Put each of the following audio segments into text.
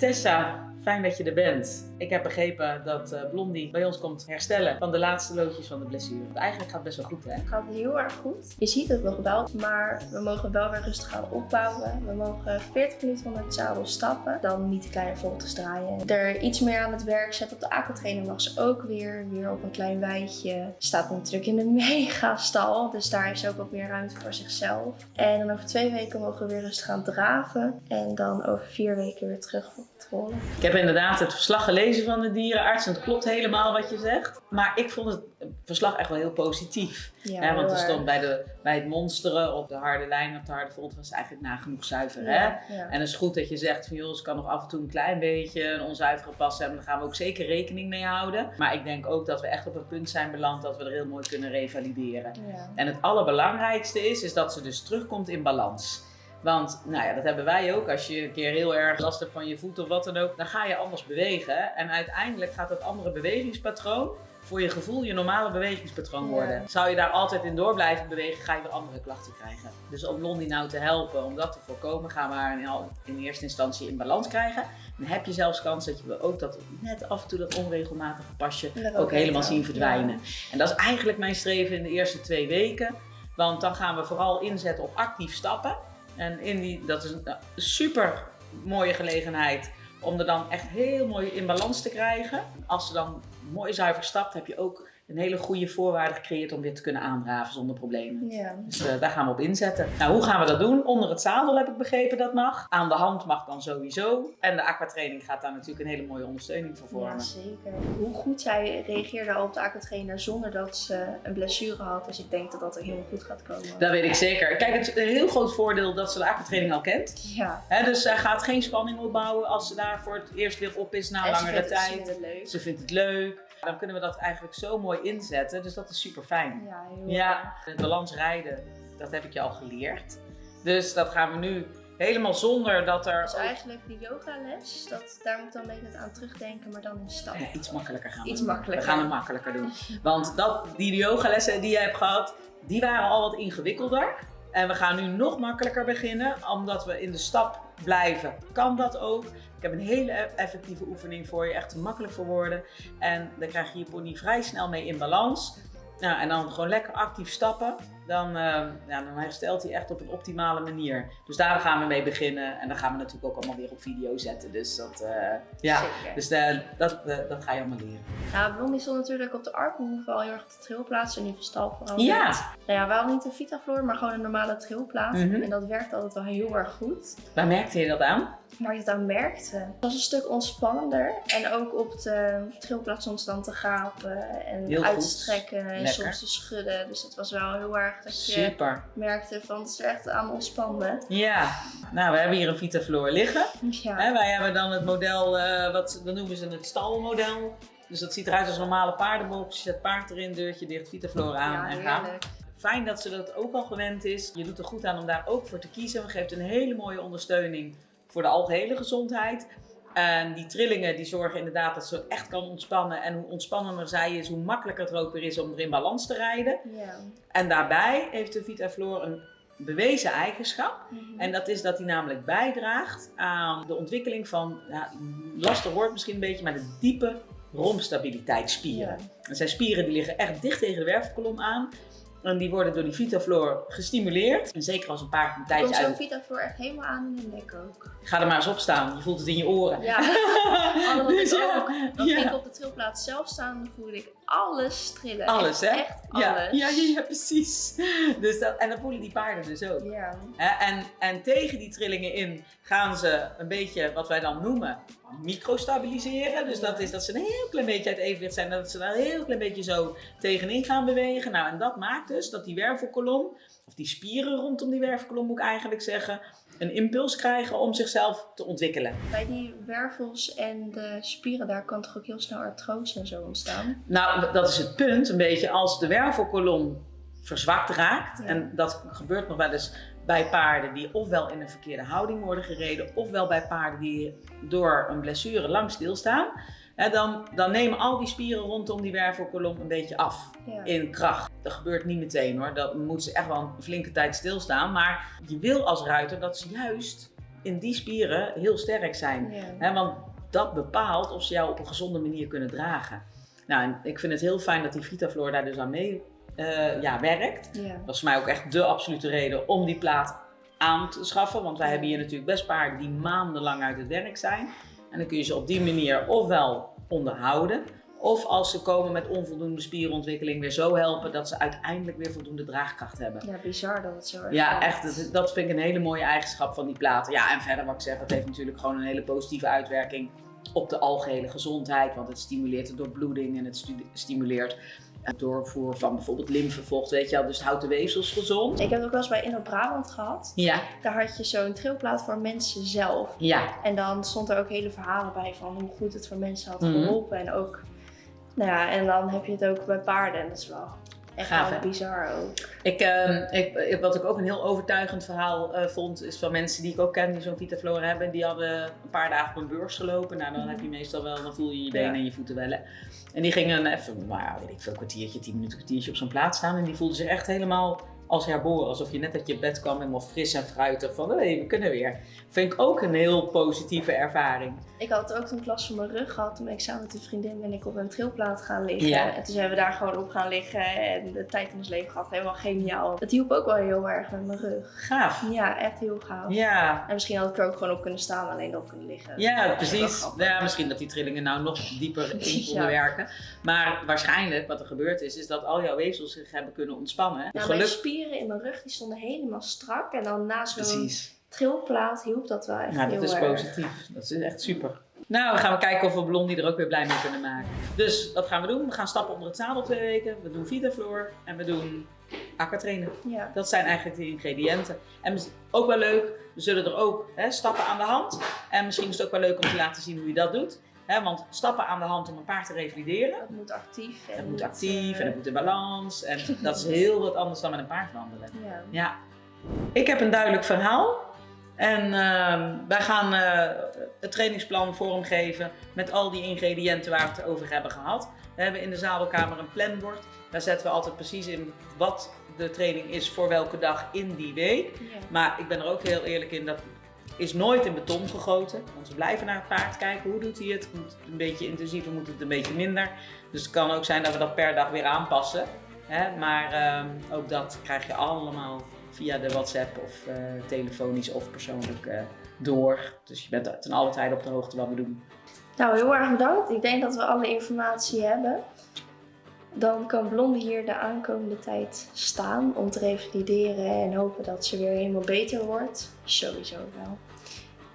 Tessa, fijn dat je er bent. Ik heb begrepen dat eh, Blondie bij ons komt herstellen van de laatste loodjes van de blessure. Eigenlijk gaat het best wel goed, hè? Het gaat heel erg goed. Je ziet het nog wel, maar we mogen wel weer rustig gaan opbouwen. We mogen 40 minuten van het zadel stappen, dan niet de kleine voltes draaien. Er iets meer aan het werk zetten op de aquatrainer mag ze ook weer. Weer op een klein weidje. Staat natuurlijk in een megastal, dus daar ze ook wat meer ruimte voor zichzelf. En dan over twee weken mogen we weer rustig gaan draven. En dan over vier weken weer terug op het rollen. Ik heb inderdaad het verslag gelezen van de dierenarts en het klopt helemaal wat je zegt. Maar ik vond het verslag echt wel heel positief. Ja, hè, want er stond bij, de, bij het monsteren op de harde lijn, op de harde volt, was eigenlijk nagenoeg zuiver. Hè? Ja. En het is goed dat je zegt van joh, ze kan nog af en toe een klein beetje een onzuivere pas hebben. Daar gaan we ook zeker rekening mee houden. Maar ik denk ook dat we echt op een punt zijn beland dat we er heel mooi kunnen revalideren. Ja. En het allerbelangrijkste is, is dat ze dus terugkomt in balans. Want nou ja, dat hebben wij ook. Als je een keer heel erg last hebt van je voet of wat dan ook, dan ga je anders bewegen. En uiteindelijk gaat dat andere bewegingspatroon voor je gevoel je normale bewegingspatroon Ja. worden. Zou je daar altijd in door blijven bewegen, ga je weer andere klachten krijgen. Dus om Blondie nou te helpen, om dat te voorkomen, gaan we haar in, eerste instantie in balans krijgen. Dan heb je zelfs kans dat je ook dat net af en toe dat onregelmatige pasje ook helemaal zien verdwijnen. En dat is eigenlijk mijn streven in de eerste twee weken. Want dan gaan we vooral inzetten op actief stappen. En in die, dat is een super mooie gelegenheid om er dan echt heel mooi in balans te krijgen. Als ze dan mooi zuiver stapt, heb je ook een hele goede voorwaarde gecreëerd om weer te kunnen aandraven zonder problemen. Ja. Dus eh, daar gaan we op inzetten. Nou, hoe gaan we dat doen? Onder het zadel heb ik begrepen dat mag. Aan de hand mag dan sowieso. En de aquatraining gaat daar natuurlijk een hele mooie ondersteuning voor vormen. Ja, zeker. Hoe goed zij reageerde op de aquatrainer zonder dat ze een blessure had. Dus ik denk dat dat er helemaal goed gaat komen. Dat weet ik zeker. Kijk, het is een heel groot voordeel dat ze de aquatraining al kent. Ja. Dus zij gaat geen spanning opbouwen als ze daar voor het eerst weer op is na En langere het- ze tijd. vindt het leuk. Ze vindt het leuk. Dan kunnen we dat eigenlijk zo mooi inzetten. Dus dat is super fijn. Ja, heel Ja, het balans rijden, dat heb ik je al geleerd. Dus dat gaan we nu helemaal zonder dat er Dus eigenlijk die yogales, dat, daar moet ik dan een beetje aan terugdenken, maar dan in stap. Ja, iets makkelijker gaan we Iets doen. makkelijker. We gaan het makkelijker doen. Want dat, die yogalessen die je hebt gehad, die waren al wat ingewikkelder. En we gaan nu nog makkelijker beginnen, omdat we in de stap blijven. Kan dat ook? Ik heb een hele effectieve oefening voor je, echt makkelijk voor woorden. En dan krijg je je pony vrij snel mee in balans. Nou, en dan gewoon lekker actief stappen. Dan, eh, ja, dan herstelt hij echt op een optimale manier. Dus daar gaan we mee beginnen. En dan gaan we natuurlijk ook allemaal weer op video zetten. Dus dat, eh, ja. Zeker. Dus eh, dat, eh, dat ga je allemaal leren. Nou, Blondie stond natuurlijk op de Arpenhoeve al heel erg op de trilplaats en nu van stal veranderd. Ja. Nou ja, we hadden niet een Vitafloor, maar gewoon een normale trilplaat. Mhm. En dat werkt altijd wel heel erg goed. Waar merkte je dat aan? Waar je het aan merkte. Het was een stuk ontspannender. En ook op de trilplaats soms dan te gapen en Heel goed. uitstrekken en Lekker. soms te schudden. Dus het was wel heel erg dat je Super. merkte van het is echt aan ontspannen. Ja. Nou, we hebben hier een Vitafloor liggen. Ja. Wij hebben dan het model, eh, wat, dan noemen ze het stalmodel. Dus dat ziet eruit als een normale paardenbox. Je zet paard erin, deurtje dicht, Vitafloor aan ja, en gaan. Fijn dat ze dat ook al gewend is. Je doet er goed aan om daar ook voor te kiezen. We geeft een hele mooie ondersteuning voor de algehele gezondheid. En die trillingen die zorgen inderdaad dat ze echt kan ontspannen. En hoe ontspannender zij is, hoe makkelijker het er ook weer is om er in balans te rijden. Ja. En daarbij heeft de Vitafloor een bewezen eigenschap. Mhm. En dat is dat hij namelijk bijdraagt aan de ontwikkeling van, ja, lastig woord misschien een beetje, maar de diepe romstabiliteitsspieren. Ja. En zijn spieren die liggen echt dicht tegen de wervelkolom aan. En die worden door die Vitafloor gestimuleerd. En zeker als een paard een tijdje Komt zo'n uit... Vitafloor echt helemaal aan in de nek ook. Ga er maar eens op staan, je voelt het in je oren. Ja, oh, dat Dus ja, ook. Dan ja. ging ik op de trilplaats zelf staan en dan voelde ik alles trillen. Alles, hè? Echt, alles. Ja, ja, precies. Dus dat, en dat voelen die paarden dus ook. Ja. En, en tegen die trillingen in gaan ze een beetje wat wij dan noemen microstabiliseren. Dus dat is dat ze een heel klein beetje uit evenwicht zijn. Dat ze daar een heel klein beetje zo tegenin gaan bewegen. Nou, en dat maakt dus dat die wervelkolom, of die spieren rondom die wervelkolom moet ik eigenlijk zeggen, een impuls krijgen om zichzelf te ontwikkelen. Bij die wervels en de spieren daar kan toch ook heel snel artrose en zo ontstaan. Nou, dat is het punt een beetje. Als de wervelkolom verzwakt raakt, Ja. en dat gebeurt nog wel eens bij paarden die ofwel in een verkeerde houding worden gereden, ofwel bij paarden die door een blessure lang stilstaan, hè, dan, dan nemen al die spieren rondom die wervelkolom een beetje af Ja. in kracht. Dat gebeurt niet meteen hoor, dan moeten ze echt wel een flinke tijd stilstaan. Maar je wil als ruiter dat ze juist in die spieren heel sterk zijn. Ja. Want dat bepaalt of ze jou op een gezonde manier kunnen dragen. Nou, en ik vind het heel fijn dat die Vitaflor daar dus aan mee eh, ja, werkt. Ja. Dat was voor mij ook echt de absolute reden om die plaat aan te schaffen. Want wij hebben hier natuurlijk best paarden die maandenlang uit het werk zijn. En dan kun je ze op die manier ofwel onderhouden. Of als ze komen met onvoldoende spierontwikkeling weer zo helpen dat ze uiteindelijk weer voldoende draagkracht hebben. ja, bizar dat het zo erg Ja, echt. Dat, dat vind ik een hele mooie eigenschap van die platen. Ja, en verder wat ik zeg, het heeft natuurlijk gewoon een hele positieve uitwerking op de algehele gezondheid. Want het stimuleert de doorbloeding en het stimuleert doorvoer van bijvoorbeeld lymfevocht, weet je wel. Dus het houdt de weefsels gezond. Ik heb het ook wel eens bij Inno Brabant gehad. Ja, Daar had je zo'n trilplaat voor mensen zelf. ja, En dan stond er ook hele verhalen bij van hoe goed het voor mensen had Mhm. geholpen. En ook, nou ja, en dan heb je het ook bij paarden. En dat is wel echt Gaaf, bizar ook. Ik, ehm, ik, ik- wat ik ook een heel overtuigend verhaal eh, vond, is van mensen die ik ook ken die zo'n Vitaflora hebben. Die hadden een paar dagen op een beurs gelopen. Nou, dan heb je meestal wel, dan voel je je benen Ja. en je voeten wellen. En die gingen even, nou weet ik veel, een kwartiertje, tien minuten, kwartiertje op zo'n plaats staan. En die voelden zich echt helemaal als herboren. Alsof je net uit je bed kwam, helemaal fris en fruitig. Van, hé, we kunnen weer. Vind ik ook een heel positieve ervaring. Ik had ook toen last van mijn rug gehad. Toen ben ik samen met een vriendin ben ik op een trilplaat gaan liggen. Ja. En toen zijn we daar gewoon op gaan liggen. En de tijd van ons leven gehad. Helemaal geniaal. Het hielp ook wel heel erg met mijn rug. Gaaf. Ja, echt heel gaaf. Ja, En misschien had ik er ook gewoon op kunnen staan, alleen op kunnen liggen. Ja, precies. Ja, misschien dat die trillingen nou nog dieper in konden werken. Maar waarschijnlijk wat er gebeurd is, is dat al jouw weefsels zich hebben kunnen ontspannen. Nou, Geluk. Spieren in mijn rug die stonden helemaal strak. En dan na zo'n trilplaat hielp dat wel echt Ja, heel dat is erg. positief. Dat is echt super. Nou, we gaan kijken of we Blondie er ook weer blij mee kunnen maken. Dus wat gaan we doen? We gaan stappen onder het zadel twee weken. We doen Vitafloor en we doen aquatrainen. Ja. Dat zijn eigenlijk de ingrediënten. En ook wel leuk, we zullen er ook hè, stappen aan de hand. En misschien is het ook wel leuk om te laten zien hoe je dat doet. Hè, want stappen aan de hand om een paard te revalideren. Dat moet actief. En Het moet actief eh, en het moet in balans. En dat is heel wat anders dan met een paard wandelen. Ja. Ja. Ik heb een duidelijk verhaal. En ehm, wij gaan eh, het trainingsplan vormgeven met al die ingrediënten waar we het over hebben gehad. We hebben in de zadelkamer een planbord. Daar zetten we altijd precies in wat de training is voor welke dag in die week. Ja. Maar ik ben er ook heel eerlijk in, dat is nooit in beton gegoten. Want we blijven naar het paard kijken, hoe doet hij het? Moet het een beetje intensiever, moet het een beetje minder? Dus het kan ook zijn dat we dat per dag weer aanpassen. Hè? Maar ehm, ook dat krijg je allemaal via de WhatsApp of eh, telefonisch of persoonlijk eh, door. Dus je bent ten alle tijde op de hoogte wat we doen. Nou, heel erg bedankt. Ik denk dat we alle informatie hebben. Dan kan Blondie hier de aankomende tijd staan om te revalideren en hopen dat ze weer helemaal beter wordt. Sowieso wel.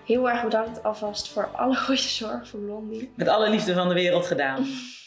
Heel erg bedankt alvast voor alle goede zorg voor Blondie. Met alle liefde van de wereld gedaan.